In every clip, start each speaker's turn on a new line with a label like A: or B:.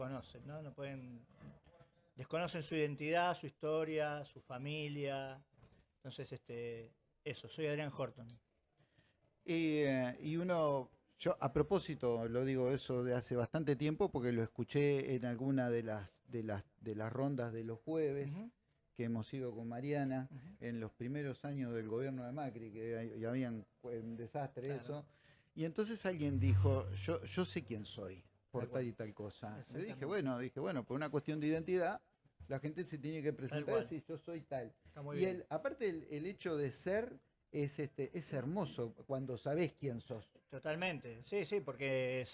A: desconocen, ¿no? No pueden, desconocen su identidad, su historia, su familia. Entonces, este, eso, soy Adrián Horton.
B: Y, eh, y uno, yo a propósito lo digo eso de hace bastante tiempo porque lo escuché en alguna de las, de las, de las rondas de los jueves. Que hemos ido con Mariana en los primeros años del gobierno de Macri, que hay- y habían fue un desastre
A: Claro.
B: eso. Y entonces alguien dijo, yo, yo sé quién soy por
A: Tal
B: y tal cosa. Yo dije, bueno, dije, bueno, por una cuestión de identidad, la gente se tiene que presentar decir, yo soy tal. Y el, aparte el, el hecho de ser es este es hermoso cuando sabés quién sos.
A: Totalmente, sí, sí, porque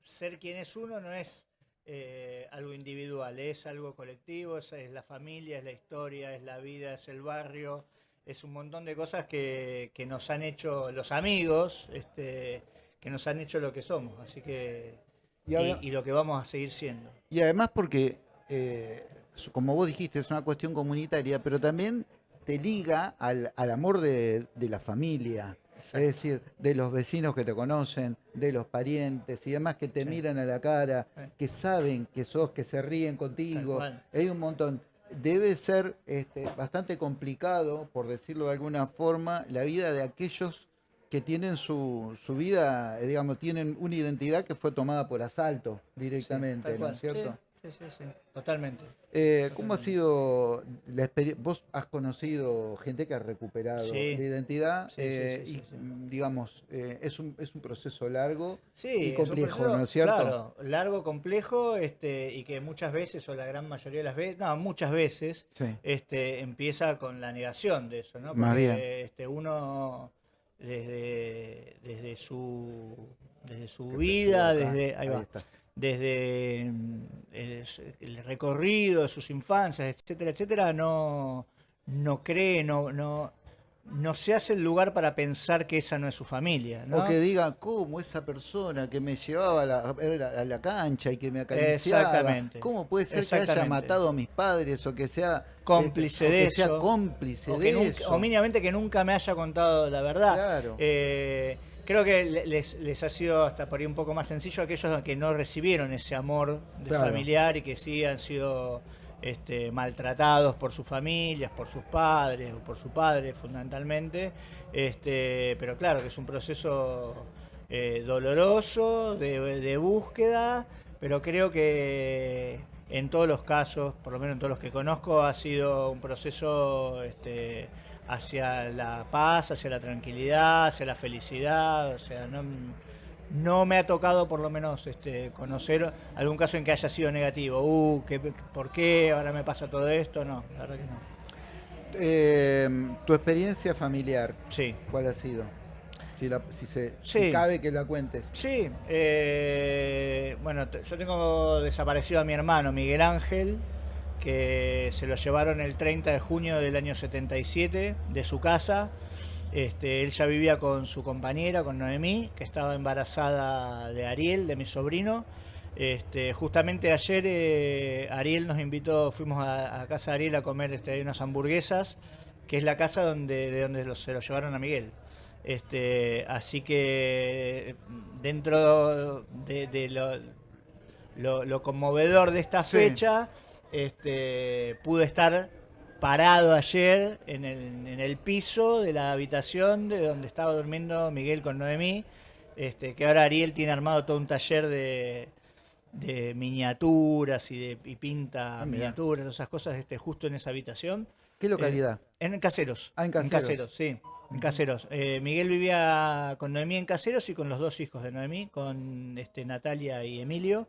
A: ser quien es uno no es eh, algo individual, es algo colectivo, es, es la familia, es la historia, es la vida, es el barrio, es un montón de cosas que, que nos han hecho los amigos, este, que nos han hecho lo que somos, así que
B: Y,
A: y,
B: ade-
A: y lo que vamos a seguir siendo.
B: y además porque, eh, como vos dijiste, es una cuestión comunitaria, pero también te liga al, al amor de, de la familia.
A: Exacto.
B: Es decir, de los vecinos que te conocen, de los parientes y demás que te
A: Sí.
B: miran a la cara,
A: Sí.
B: que saben que sos, que se ríen contigo. Hay un montón. Debe ser este, bastante complicado, por decirlo de alguna forma, la vida de aquellos que tienen su, su vida, eh, digamos, tienen una identidad que fue tomada por asalto directamente, ¿no es cierto?
A: Sí, sí, sí, totalmente.
B: Eh, ¿Cómo ha sido la experiencia? Vos has conocido gente que ha recuperado
A: Sí.
B: la identidad
A: Sí, sí,
B: eh,
A: sí,
B: y, digamos, eh, es, un, es un proceso largo
A: Sí,
B: y complejo,
A: proceso,
B: ¿no es cierto?
A: Claro, largo, complejo, este, y que muchas veces, o la gran mayoría de las veces, no, muchas veces, este, empieza con la negación de eso, ¿no?
B: Más
A: Porque
B: bien.
A: este, uno desde, desde su desde su vida, desde ahí va, desde mm, el, el recorrido de sus infancias, etcétera, etcétera, no, no cree, no, no, no se hace el lugar para pensar que esa no es su familia, ¿no?
B: O que diga, ¿cómo esa persona que me llevaba a la, a la cancha y que me acariciaba?
A: Exactamente.
B: ¿Cómo puede ser que haya matado a mis padres o que sea
A: Cómplice de
B: que sea
A: eso.
B: cómplice
A: o,
B: de
A: que nunca,
B: eso?
A: o mínimamente que nunca me haya contado la verdad.
B: Claro.
A: Eh, creo que le- les, les ha sido hasta por ahí un poco más sencillo a aquellos que no recibieron ese amor de
B: Claro.
A: familiar y que sí han sido este, maltratados por sus familias, por sus padres o por su padre fundamentalmente. Este, pero claro que es un proceso eh, doloroso de, búsqueda, pero creo que en todos los casos, por lo menos en todos los que conozco, ha sido un proceso este, hacia la paz, hacia la tranquilidad, hacia la felicidad. O sea, no, no me ha tocado por lo menos este, conocer algún caso en que haya sido negativo. Uh, ¿qué, ¿por qué ahora me pasa todo esto? No, la verdad que no.
B: Eh, tu experiencia familiar,
A: Sí.
B: ¿cuál ha sido? Si, la- si se, si cabe que la cuentes.
A: Sí, eh, bueno, yo tengo desaparecido a mi hermano Miguel Ángel, que se lo llevaron el 30 de junio del año 77 de su casa. Este, él ya vivía con su compañera, con Noemí, que estaba embarazada de Ariel, de mi sobrino. Este, justamente ayer eh, Ariel nos invitó, fuimos a, a casa de Ariel a comer este, unas hamburguesas, que es la casa donde, de donde se lo llevaron a Miguel. Este, así que dentro de, de lo, lo- lo conmovedor de esta
B: Sí.
A: fecha, este, pude estar parado ayer en el, en el piso de la habitación de donde estaba durmiendo Miguel con Noemí, este, que ahora Ariel tiene armado todo un taller de, de miniaturas y, de, y pinta
B: Ah,
A: miniaturas, esas cosas, este, justo en esa habitación.
B: ¿Qué localidad?
A: En Caseros.
B: Ah, en Caseros.
A: sí. En Caseros. Eh, Miguel vivía con Noemí en Caseros y con los dos hijos de Noemí, con este, Natalia y Emilio,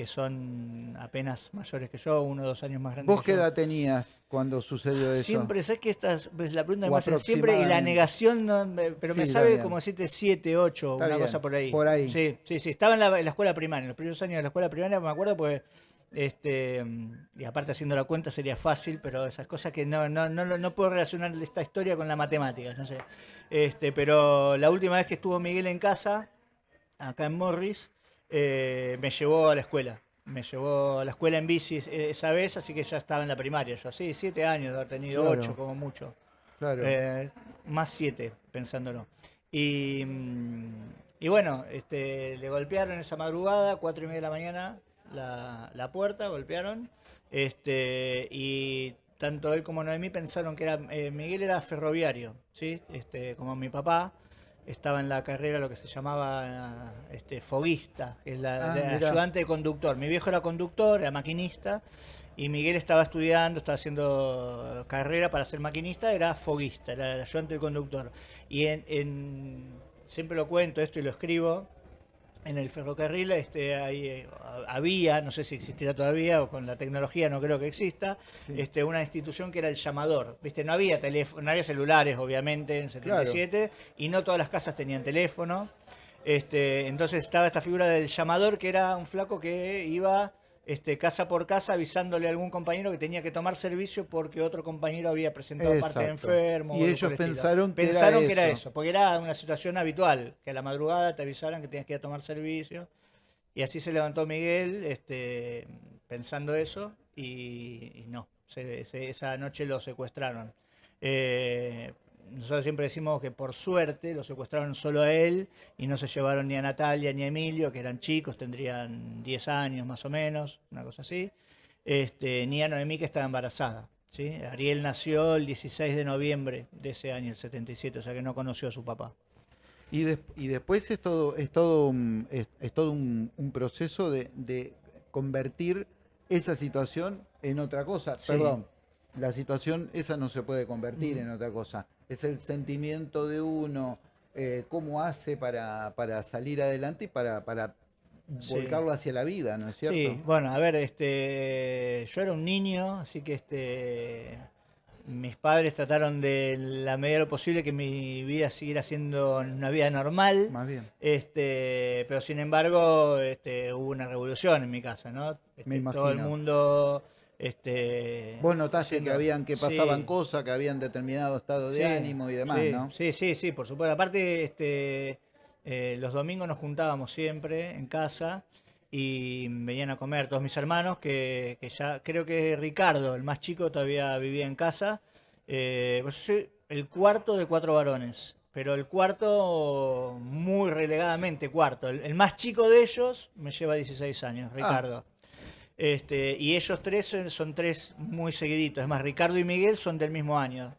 A: que son apenas mayores que yo, uno o dos años más grandes
B: ¿Vos qué edad tenías cuando sucedió eso?
A: Siempre, ¿sabes que esta es es la pregunta que me hacen siempre? Y la negación, no, me- pero me
B: Sí, está
A: sabe como decirte 7, 8,
B: Está
A: una
B: bien,
A: cosa por ahí.
B: por ahí.
A: Sí, sí, sí. Estaba en la, en la escuela primaria, en los primeros años de la escuela primaria, me acuerdo, pues. Este, y aparte haciendo la cuenta sería fácil, pero esas cosas que no, no, no, no puedo relacionar esta historia con la matemática, no sé. Este, pero la última vez que estuvo Miguel en casa, acá en Morris, eh, me llevó a la escuela. Me llevó a la escuela en bici eh, esa vez, así que ya estaba en la primaria. Yo, sí, siete años haber tenido,
B: Claro.
A: ocho como mucho.
B: Claro.
A: Eh, más siete, pensándolo. Y, mm, y bueno, este, le golpearon esa madrugada, cuatro y media de la mañana, la, la puerta, golpearon, este, y tanto él como Noemí pensaron que era eh, Miguel era ferroviario, ¿sí? Este, como mi papá estaba en la carrera lo que se llamaba este, foguista, que es la,
B: Ah,
A: la ayudante de conductor. Mi viejo era conductor, era maquinista, y Miguel estaba estudiando, estaba haciendo carrera para ser maquinista, era foguista, era el ayudante de conductor. Y en, en- siempre lo cuento esto y lo escribo, en el ferrocarril este, hay, eh, había, no sé si existirá todavía, o con la tecnología no creo que exista, este, una institución que era el llamador. ¿Viste? No había teléfono, no había celulares, obviamente, en 77, y no todas las casas tenían teléfono. Este, entonces estaba esta figura del llamador, que era un flaco que iba este, casa por casa avisándole a algún compañero que tenía que tomar servicio porque otro compañero había presentado parte de enfermo.
B: Y ellos pensaron que era
A: Pensaron que era
B: eso.
A: eso, porque era una situación habitual, que a la madrugada te avisaran que tenías que ir a tomar servicio. Y así se levantó Miguel este, pensando eso y, y no, se- se- esa noche lo secuestraron. Eh, nosotros siempre decimos que por suerte lo secuestraron solo a él y no se llevaron ni a Natalia ni a Emilio, que eran chicos, tendrían 10 años más o menos, una cosa así, este, ni a Noemí que estaba embarazada. ¿sí? Ariel nació el 16 de noviembre de ese año, el 77, o sea que no conoció a su papá.
B: Y, des- y después es todo, es todo, un, es, es todo un, un proceso de, de convertir esa situación en otra cosa.
A: Sí.
B: Perdón, la situación esa no se puede convertir en otra cosa. Es el sentimiento de uno, eh, cómo hace para, para salir adelante y para, para
A: Sí.
B: volcarlo hacia la vida, ¿no es cierto?
A: Sí, bueno, a ver, este, yo era un niño, así que este, mis padres trataron de la medida de lo posible que mi vida siguiera siendo una vida normal.
B: Más bien.
A: Este, pero sin embargo, este, hubo una revolución en mi casa, ¿no? Este,
B: Me
A: todo el mundo, este,
B: Vos notaste
A: siendo-
B: que habían que pasaban
A: sí.
B: cosas, que habían determinado estado de
A: Sí,
B: ánimo y demás,
A: sí,
B: ¿no?
A: Sí, sí, sí, por supuesto. Aparte, este, eh, los domingos nos juntábamos siempre en casa y venían a comer todos mis hermanos, que, que ya creo que Ricardo, el más chico, todavía vivía en casa. Eh, pues yo soy el cuarto de cuatro varones, pero el cuarto muy relegadamente cuarto. El, el más chico de ellos me lleva 16 años, Ricardo. Este, y ellos tres son, son tres muy seguiditos. Es más, Ricardo y Miguel son del mismo año,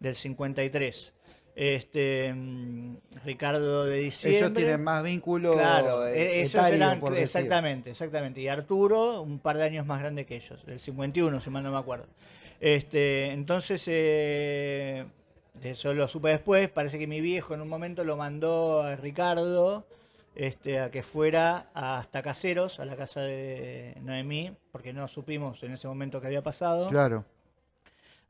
A: del 53. Este, mm, Ricardo de diciembre.
B: Ellos tienen más vínculo
A: Claro,
B: eh,
A: e- esos
B: etario,
A: eran,
B: por
A: exactamente, exactamente. Y Arturo, un par de años más grande que ellos, el 51, si mal no me acuerdo. Este, entonces, eh, eso lo supe después, parece que mi viejo en un momento lo mandó a Ricardo este, a que fuera hasta Caseros, a la casa de Noemí, porque no supimos en ese momento qué había pasado
B: Claro.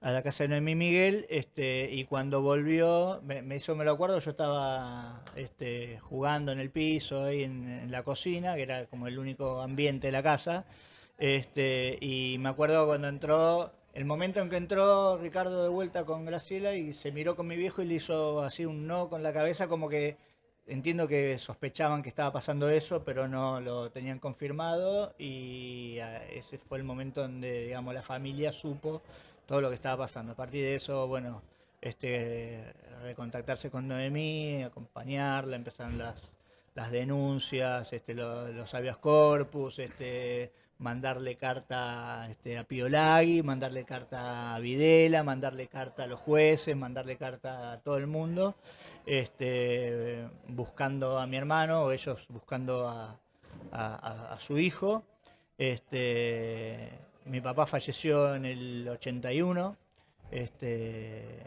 A: a la casa de Noemí Miguel, este, y cuando volvió, me, me hizo, me lo acuerdo, yo estaba este, jugando en el piso, ahí en, en la cocina, que era como el único ambiente de la casa, este, y me acuerdo cuando entró, el momento en que entró Ricardo de vuelta con Graciela y se miró con mi viejo y le hizo así un no con la cabeza, como que entiendo que sospechaban que estaba pasando eso, pero no lo tenían confirmado y ah, ese fue el momento donde, digamos, la familia supo todo lo que estaba pasando. A partir de eso, bueno, este, recontactarse con Noemí, acompañarla, empezaron las, las denuncias, este, lo- los habeas corpus, este, mandarle carta este, a Piolagui, mandarle carta a Videla, mandarle carta a los jueces, mandarle carta a todo el mundo, este, buscando a mi hermano, o ellos buscando a, a- a- a su hijo. Este, mi papá falleció en el 81, este,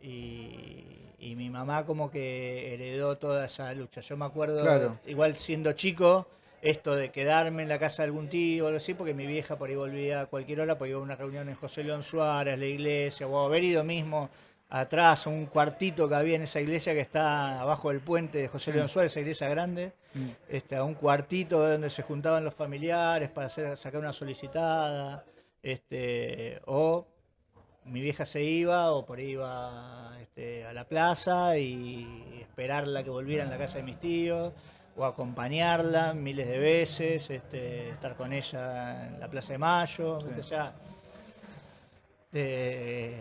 A: y, y mi mamá como que heredó toda esa lucha. Yo me acuerdo,
B: Claro.
A: igual siendo chico, esto de quedarme en la casa de algún tío o algo así, porque mi vieja por ahí volvía a cualquier hora, porque iba a una reunión en José León Suárez, la iglesia, o haber ido mismo atrás a un cuartito que había en esa iglesia que está abajo del puente de José
B: Sí.
A: León Suárez, esa iglesia grande,
B: Mm.
A: este, a un cuartito donde se juntaban los familiares para hacer, sacar una solicitada, este, o mi vieja se iba o por ahí iba este, a la plaza y esperarla que volviera en la casa de mis tíos o acompañarla miles de veces, este, estar con ella en la Plaza de Mayo,
B: Sí.
A: o sea, eh,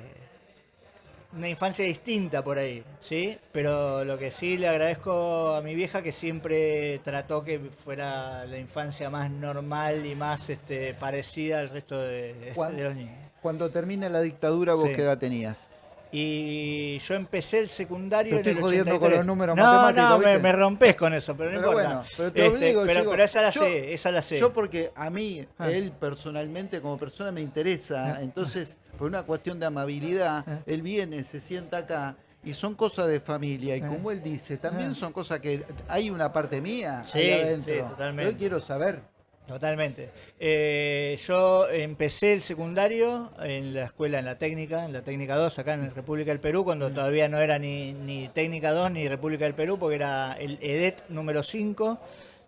A: una infancia distinta por ahí, ¿sí? Pero lo que sí le agradezco a mi vieja que siempre trató que fuera la infancia más normal y más este, parecida al resto de, de los niños.
B: Cuando termina la dictadura, ¿vos qué edad tenías?
A: Y yo empecé el secundario
B: Te estoy jodiendo con los números
A: no,
B: matemáticos.
A: No, me, me, rompes con eso, pero no
B: pero
A: importa.
B: Bueno, pero, te este,
A: pero, pero, esa la sé, esa la sé.
B: Yo porque a mí, ah. él personalmente como persona me interesa, ah. entonces por una cuestión de amabilidad, ah. él viene, se sienta acá y son cosas de familia. Y como él dice, también son cosas que hay una parte mía
A: sí,
B: ahí adentro.
A: Sí, totalmente.
B: Yo quiero saber.
A: Totalmente. Eh, yo empecé el secundario en la escuela, en la técnica, en la técnica 2, acá en República del Perú, cuando mm. todavía no era ni, ni técnica 2 ni República del Perú, porque era el EDET número 5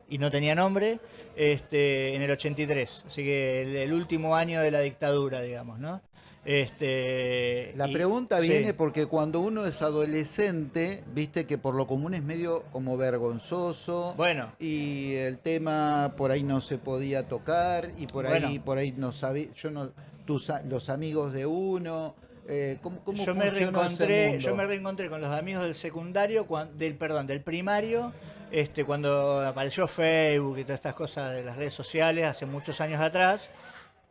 A: y no tenía nombre, este, en el 83. Así que el, el último año de la dictadura, digamos, ¿no? Este,
B: la pregunta viene porque cuando uno es adolescente, viste que por lo común es medio como vergonzoso.
A: Bueno.
B: Y el tema por ahí no se podía tocar y por ahí por ahí no sabía, yo no tus los amigos de uno eh, ¿cómo,
A: yo me reencontré, yo me reencontré con los amigos del secundario, del perdón, del primario, este cuando apareció Facebook y todas estas cosas de las redes sociales hace muchos años atrás.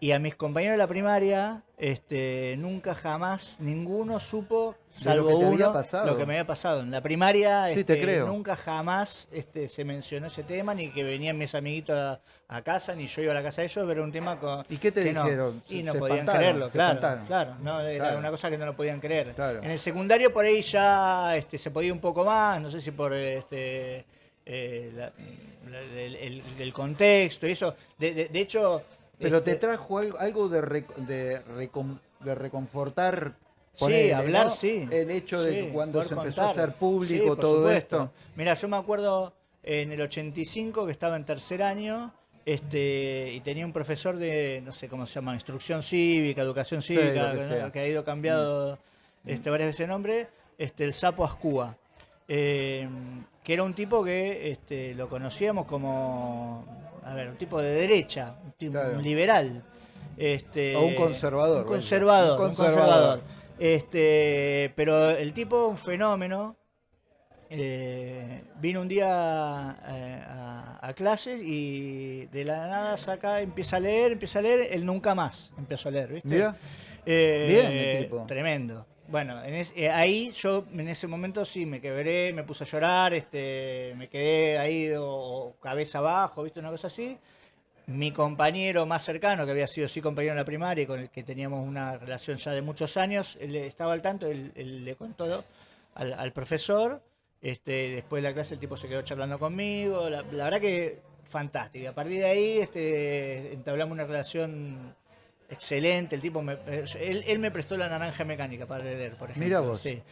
A: Y a mis compañeros de la primaria, este, nunca jamás, ninguno supo, salvo
B: lo
A: uno,
B: lo
A: que me había pasado. En la primaria,
B: sí, te
A: este,
B: creo.
A: nunca jamás este, se mencionó ese tema, ni que venían mis amiguitos a, casa, ni yo iba a la casa de ellos, pero era un tema con...
B: ¿Y qué te dijeron?
A: y no podían creerlo, claro, claro, no, era una cosa que no lo podían creer. En el secundario por ahí ya este, se podía un poco más, no sé si por este, eh, el, contexto y eso. de, de hecho
B: pero te este, trajo algo, de, de, reconfortar.
A: sí, hablar, sí.
B: El hecho de cuando se empezó a hacer público todo esto.
A: Mira, yo me acuerdo en el 85 que estaba en tercer año este, y tenía un profesor de, no sé cómo se llama, instrucción cívica, educación cívica, que, ha ido cambiado mm. este, varias veces de nombre, este, el Sapo Ascúa. Eh, que era un tipo que este, lo conocíamos como a ver, un tipo de derecha, un, tipo, liberal. Este,
B: o un conservador.
A: Un conservador, un conservador. Este, pero el tipo, un fenómeno, eh, vino un día eh, a, clases y de la nada saca, empieza a leer, empieza a leer, él nunca más empezó a leer, ¿viste?
B: Mira.
A: Eh,
B: Bien, el tipo.
A: Tremendo. Bueno, en ahí yo en ese momento sí me quebré, me puse a llorar, este, me quedé ahí o, cabeza abajo, ¿viste? Una cosa así. Mi compañero más cercano, que había sido sí compañero en la primaria y con el que teníamos una relación ya de muchos años, él estaba al tanto, él, le contó al, profesor. Este, después de la clase el tipo se quedó charlando conmigo. La, verdad que fantástico. A partir de ahí este, entablamos una relación excelente, el tipo, me, él, me prestó la naranja mecánica para leer, por ejemplo.
B: Mira vos.
A: Sí.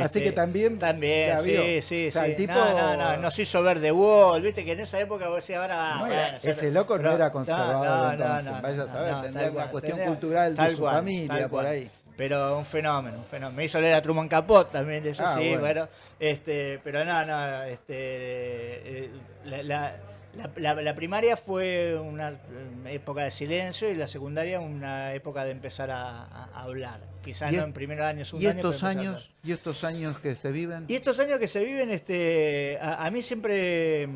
B: Así que
A: este,
B: también.
A: También, sí, sí, sí. El tipo... No, no, nos hizo ver The Wall, viste que en esa época vos decías ahora.
B: ese loco no era conservador, entonces, vaya a saber, tendría una cuestión cultural de su familia por ahí.
A: Pero un fenómeno, un fenómeno. Me hizo leer a Truman Capote también, eso ah, sí, bueno. este, pero no, no, este, eh, la la, primaria fue una época de silencio y la secundaria una época de empezar a, hablar. Quizás no en primer año, segundo
B: ¿y estos años ¿Y estos años que se viven?
A: Y estos años que se viven, este, a, mí siempre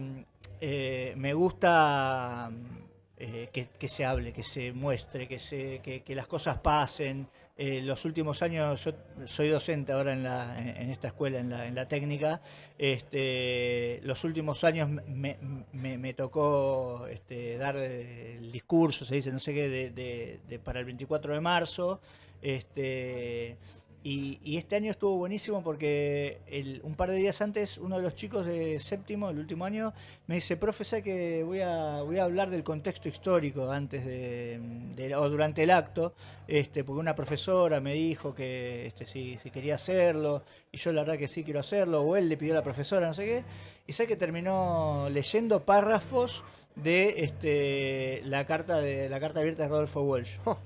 A: eh, me gusta eh, que, se hable, que se muestre, que, se, que las cosas pasen. Eh, los últimos años, yo soy docente ahora en, esta escuela, en la, técnica, este, los últimos años me, tocó este, dar el discurso, se dice, no sé qué, para el 24 de marzo. Este, y, este año estuvo buenísimo porque un par de días antes uno de los chicos de séptimo, el último año, me dice, profe, que voy a, voy a hablar del contexto histórico antes de, o durante el acto? Este, porque una profesora me dijo que este, si, si quería hacerlo, y yo la verdad que sí quiero hacerlo, o él le pidió a la profesora, no sé qué, y sé que terminó leyendo párrafos de este, la carta de la carta abierta de Rodolfo Walsh. Oh.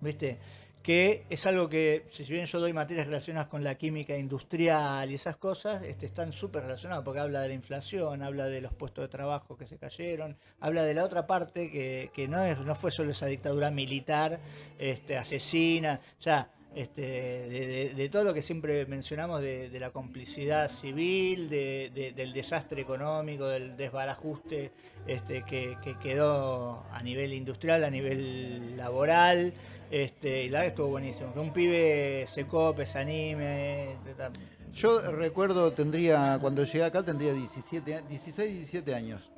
A: ¿Viste? Que es algo que, si bien yo doy materias relacionadas con la química industrial y esas cosas, este, están súper relacionadas, porque habla de la inflación, habla de los puestos de trabajo que se cayeron, habla de la otra parte que, no, es, no fue solo esa dictadura militar, este, asesina, ya este, de, de, todo lo que siempre mencionamos de, de la complicidad civil, de, del desastre económico, del desbarajuste este, que, que, quedó a nivel industrial, a nivel laboral. Este, y la verdad estuvo buenísimo. Que un pibe se cope, se anime.
B: Yo recuerdo, tendría, cuando llegué acá tendría 17, 16, 17 años.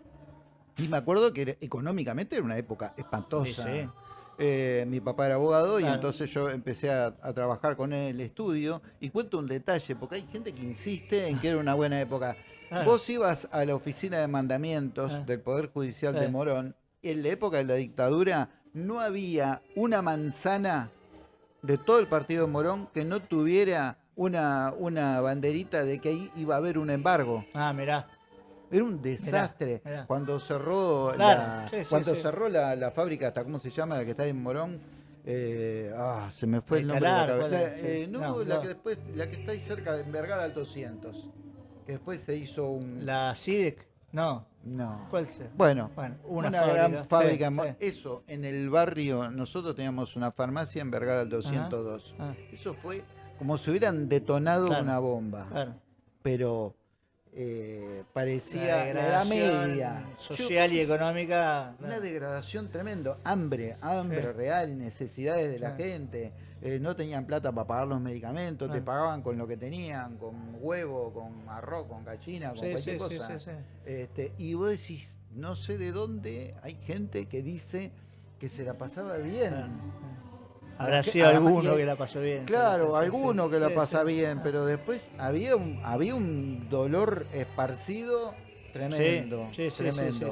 B: Y me acuerdo que económicamente era una época espantosa. Sí, eh, mi papá era abogado y entonces yo empecé a, trabajar con él el estudio y cuento un detalle, porque hay gente que insiste en que era una buena época. Vos ibas a la oficina de mandamientos ah. del Poder Judicial de Morón, en la época de la dictadura no había una manzana de todo el partido de Morón que no tuviera una, una banderita de que ahí iba a haber un embargo.
A: Ah, mirá.
B: Era un desastre. Cuando cerró, la, cuando cerró la, fábrica, hasta cómo se llama, la que está en Morón, eh, ah, se me fue el, nombre de la eh, no, la que después, la que está ahí cerca de Vergara al 200. Que después se hizo un.
A: La CIDEC, no.
B: No.
A: ¿Cuál se?
B: Bueno, una, gran fábrica. Eso, en el barrio, nosotros teníamos una farmacia en Vergara al 202. Ah. Eso fue como si hubieran detonado una bomba. Claro. Pero eh, parecía la, edad media.
A: Social y económica.
B: Una degradación tremendo. Hambre, hambre real, necesidades de la gente. Eh, no tenían plata para pagar los medicamentos, te pagaban con lo que tenían, con huevo, con arroz, con gallina, con cualquier cosa. Este, y vos decís, no sé de dónde hay gente que dice que se la pasaba bien.
A: Habrá sido alguno que la pasó bien.
B: Claro, alguno que la pasa bien, pero después había un, había un dolor esparcido tremendo. Sí, tremendo.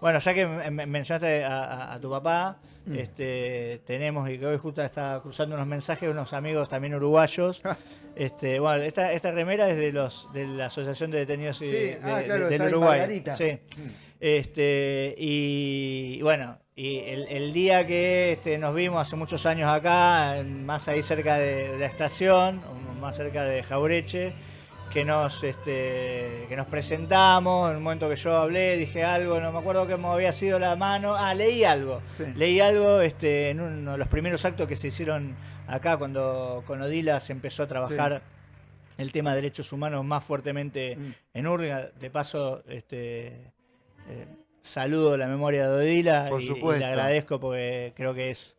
A: Bueno, ya que mencionaste a, tu papá, mm. este, tenemos, y que hoy justo está cruzando unos mensajes, unos amigos también uruguayos. este, bueno, esta, esta remera es de los de la Asociación de Detenidos de, ah, del Uruguay. Sí. Mm. Este, y bueno, y el, día que este, nos vimos hace muchos años acá, más ahí cerca de, la estación, más cerca de Jaureche, que nos, este, que nos presentamos, en el momento que yo hablé, dije algo, no me acuerdo cómo había sido la mano, ah, leí algo, leí algo este, en uno de los primeros actos que se hicieron acá cuando con Odila se empezó a trabajar el tema de derechos humanos más fuertemente mm. en Urga, de paso, este, eh, saludo la memoria de Odila y, le agradezco porque creo que es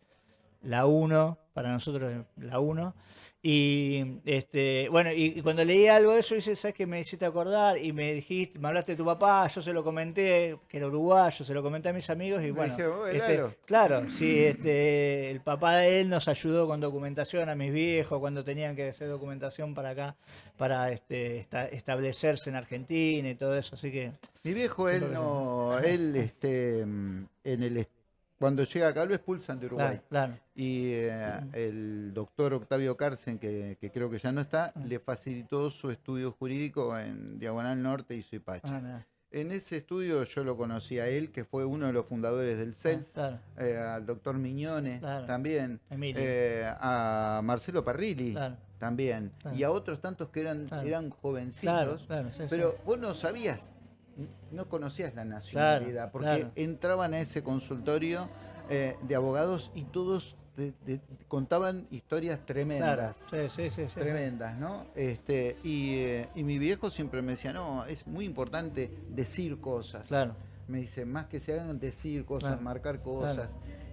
A: la uno, para nosotros la uno. Y este, bueno, y, cuando leí algo de eso, dice, ¿sabes qué me hiciste acordar? Y me dijiste, me hablaste de tu papá, yo se lo comenté, que era uruguayo, se lo comenté a mis amigos y bueno. este, claro, sí, este, el papá de él nos ayudó con documentación a mis viejos cuando tenían que hacer documentación para acá, para este, establecerse en Argentina y todo eso, así que.
B: Mi viejo, él no, él este, en el cuando llega acá lo expulsan de Uruguay. Y eh, el doctor Octavio Carcen, que, creo que ya no está, ah. le facilitó su estudio jurídico en Diagonal Norte y Suipacha. Ah, en ese estudio yo lo conocí a él, que fue uno de los fundadores del CELS, ah, eh, al doctor Miñone también, eh, a Marcelo Parrilli también, y a otros tantos que eran, eran jovencitos, pero vos no sabías no conocías la nacionalidad, porque entraban a ese consultorio eh, de abogados y todos contaban historias tremendas. tremendas, ¿no? Este, eh, y, mi viejo siempre me decía, no, es muy importante decir cosas. Me dice, más que se hagan decir cosas, marcar cosas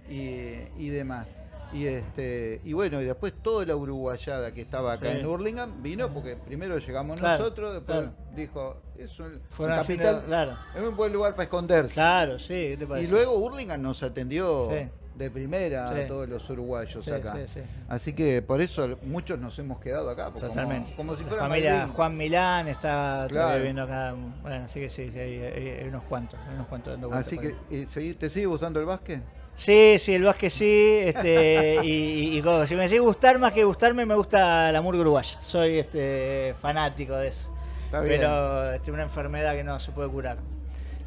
B: y demás. Y este y bueno, y después toda la uruguayada que estaba acá en Hurlingham vino porque primero llegamos nosotros, después dijo, es un, capital, es un buen lugar para esconderse.
A: Claro, sí,
B: Y luego Hurlingham nos atendió de primera a todos los uruguayos acá. Así que por eso muchos nos hemos quedado acá.
A: Totalmente. Como, si fuera la familia Juan Milán está viviendo acá. Bueno, así que sí, hay, unos cuantos, unos cuantos
B: Así que, ¿te sigue gustando el básquet?
A: Sí, sí, el básquet sí. Este, y, si me decís gustar más que gustarme, me gusta la murga uruguaya. Soy este, fanático de eso. pero es este, una enfermedad que no se puede curar.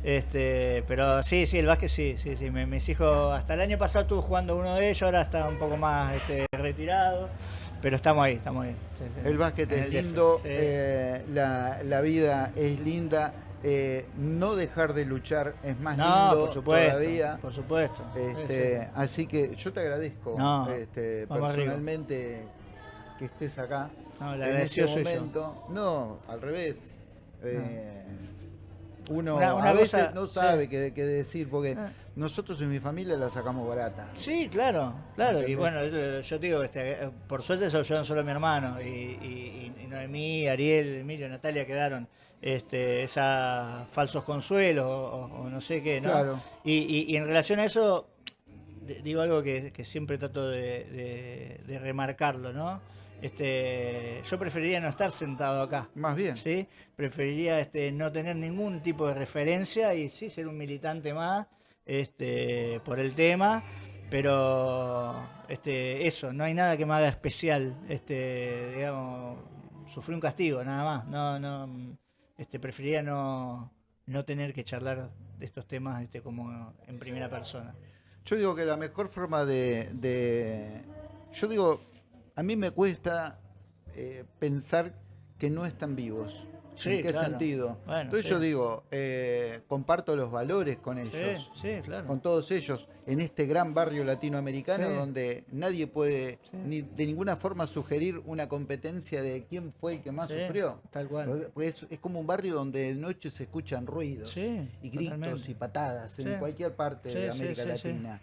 A: Este, pero sí, sí, el básquet sí, sí, sí. mis hijos, hasta el año pasado estuve jugando uno de ellos, ahora está un poco más este, retirado. Pero estamos ahí, estamos ahí.
B: El básquet es lindo, eh, la, la vida es linda eh, no dejar de luchar es más lindo
A: por supuesto,
B: todavía.
A: Por supuesto.
B: Este, así que yo te agradezco este, personalmente que estés acá.
A: No, el
B: en este
A: yo.
B: momento. No, al revés. Eh, uno
A: Una- una
B: a veces
A: cosa-
B: no
A: sí.
B: sabe qué, qué decir, porque
A: Ah.
B: nosotros en mi familia la sacamos barata.
A: Sí, claro, claro. Y bueno, yo, te digo, este, por suerte soy yo solo mi hermano. Y, y, y Noemí, Ariel, Emilio, Natalia quedaron este, esas falsos consuelos o, no sé qué, ¿no?
B: Claro.
A: Y, y- y en relación a eso, digo algo que, que siempre trato de, de- de remarcarlo, ¿no? Este, yo preferiría no estar sentado acá.
B: Más bien.
A: ¿sí? Preferiría este, no tener ningún tipo de referencia y sí ser un militante más este, por el tema, pero este, eso, no hay nada que me haga especial, este, digamos, sufrí un castigo, nada más, no, no, este, preferiría no, no tener que charlar de estos temas este, como en primera persona.
B: Yo digo que la mejor forma de, de- yo digo, a mí me cuesta eh, pensar que no están vivos.
A: Sí,
B: ¿En qué
A: claro.
B: sentido?
A: Bueno,
B: Entonces
A: sí.
B: yo digo, eh, comparto los valores con ellos.
A: Sí, claro.
B: con todos ellos en este gran barrio latinoamericano donde nadie puede ni de ninguna forma sugerir una competencia de quién fue el que más sufrió.
A: Tal cual.
B: Es, es como un barrio donde de noche se escuchan ruidos y gritos
A: totalmente.
B: y patadas en cualquier parte de América. Latina.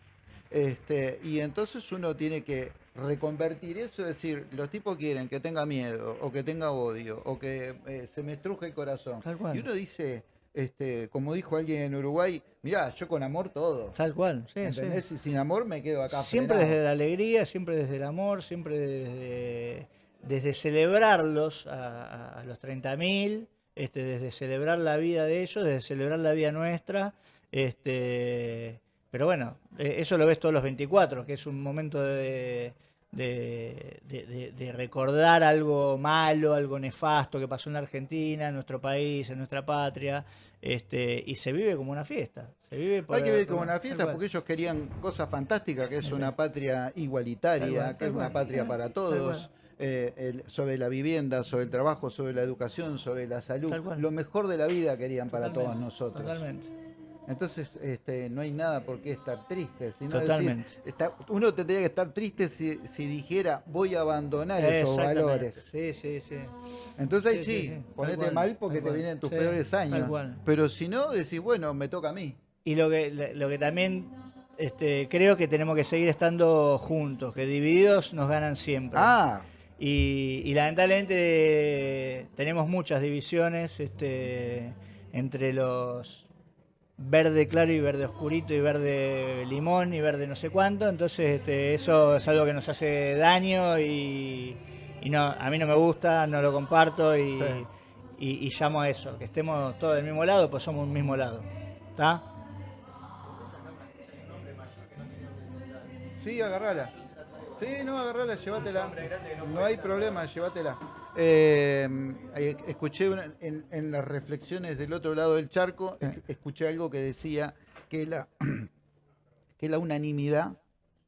B: Este, y entonces uno tiene que reconvertir eso, es decir, los tipos quieren que tenga miedo, o que tenga odio, o que eh, se me estruje el corazón.
A: Tal cual.
B: Y uno dice, este, como dijo alguien en Uruguay, mirá, yo con amor todo.
A: Tal cual, sí, sí.
B: ¿Entendés? Y sin amor me quedo acá.
A: Siempre
B: frenado.
A: desde la alegría, siempre desde el amor, siempre desde, desde celebrarlos a, a- a los 30.000, este, desde celebrar la vida de ellos, desde celebrar la vida nuestra. Este, pero bueno, eh, eso lo ves todos los 24, que es un momento de, de- de- de- de recordar algo malo, algo nefasto que pasó en la Argentina, en nuestro país, en nuestra patria. Este, y se vive como una fiesta. Se vive por-
B: Hay que vivir como una fiesta porque ellos querían cosas fantásticas, que es una patria igualitaria, que es una patria para todos, eh, el- sobre la vivienda, sobre el trabajo, sobre la educación, sobre la salud. Lo mejor de la vida querían para
A: Totalmente,
B: todos nosotros.
A: Totalmente.
B: Entonces, este, no hay nada por qué estar triste. Sino
A: Totalmente.
B: decir, está- uno tendría que estar triste si, si dijera, voy a abandonar esos valores.
A: Sí, sí, sí.
B: Entonces ahí
A: Sí,
B: sí, ponete
A: cual,
B: mal porque te
A: cual.
B: vienen tus
A: Sí,
B: peores años. Pero si no, decís, bueno, me toca a mí.
A: Y lo que, lo que también este, creo que tenemos que seguir estando juntos, que divididos nos ganan siempre.
B: Ah,
A: Y, y lamentablemente tenemos muchas divisiones este, entre los verde claro y verde oscurito y verde limón y verde no sé cuánto. Entonces este, eso es algo que nos hace daño y, y no, a mí no me gusta, no lo comparto y,
B: Sí.
A: y- y llamo a eso, que estemos todos del mismo lado, pues somos un mismo lado. ¿Está?
B: Sí, agarrala. Sí, no, agarrala, llévatela. No hay problema, llévatela. Eh, eh, escuché una- en, en las reflexiones del otro lado del charco, es- escuché algo que decía que la, que la unanimidad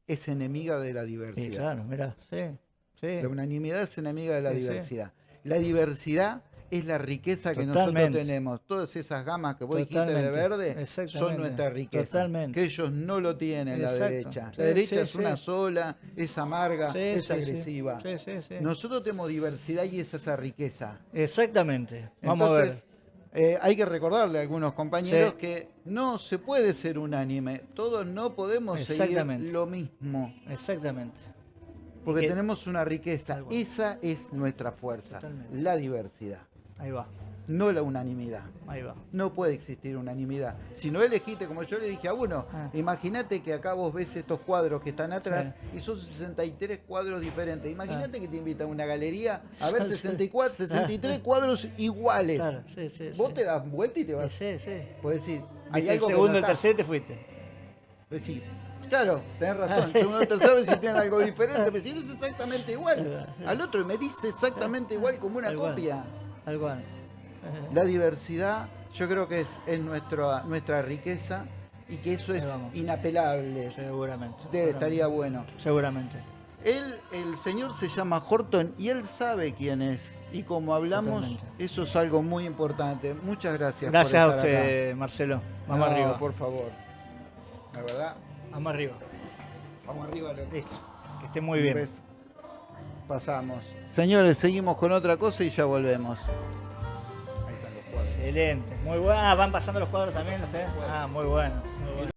B: es enemiga de la
A: Sí,
B: diversidad.
A: claro, mirá, sí, sí.
B: La unanimidad es enemiga de la diversidad. La diversidad es la riqueza que nosotros tenemos. Todas esas gamas que vos dijiste de verde son nuestra riqueza.
A: Totalmente.
B: Que ellos no lo tienen la derecha. La derecha
A: sí,
B: es
A: sí.
B: una sola, es amarga, es agresiva.
A: Sí, sí, sí.
B: Nosotros tenemos diversidad y es esa riqueza.
A: Exactamente. Vamos
B: Entonces,
A: a ver.
B: eh, hay que recordarle a algunos compañeros que no se puede ser unánime. Todos no podemos seguir lo mismo.
A: Exactamente.
B: Porque
A: que-
B: tenemos una riqueza. Esa es nuestra fuerza.
A: Totalmente.
B: La diversidad.
A: Ahí va,
B: No la unanimidad.
A: ahí va.
B: No puede existir unanimidad. Si no elegiste, como yo le dije a uno,
A: Ah.
B: imagínate que acá vos ves estos cuadros que están atrás y son 63 cuadros diferentes. Imagínate que te invita a una galería a ver
A: Sí.
B: 64, 63 cuadros iguales.
A: Claro, sí, sí.
B: Vos
A: sí.
B: te das vuelta y te vas.
A: Sí, sí.
B: Podés decir, hay
A: el segundo,
B: no
A: el tercero te fuiste.
B: Decís, claro, tenés razón. Segundo o tercero si tienen algo diferente, pero si no es exactamente igual. Al otro me dice exactamente igual como una copia.
A: Tal cual.
B: La diversidad yo creo que es, es nuestra, nuestra riqueza y que eso es inapelable.
A: Seguramente.
B: De- estaría bueno.
A: Seguramente.
B: Él, el señor se llama Horton y él sabe quién es. Y como hablamos,
A: Totalmente.
B: eso es algo muy importante. Muchas gracias.
A: Gracias a
B: por estar
A: usted, Marcelo. Vamos
B: No,
A: arriba.
B: por favor. La verdad,
A: Vamos arriba.
B: vamos arriba.
A: Listo. Que esté muy
B: Un
A: bien.
B: beso. Pasamos. Señores, seguimos con otra cosa y ya volvemos. Ahí están los cuadros.
A: Excelente. Muy bueno. Ah, van pasando los cuadros también, ¿no sé? Ah, muy bueno. Muy bueno.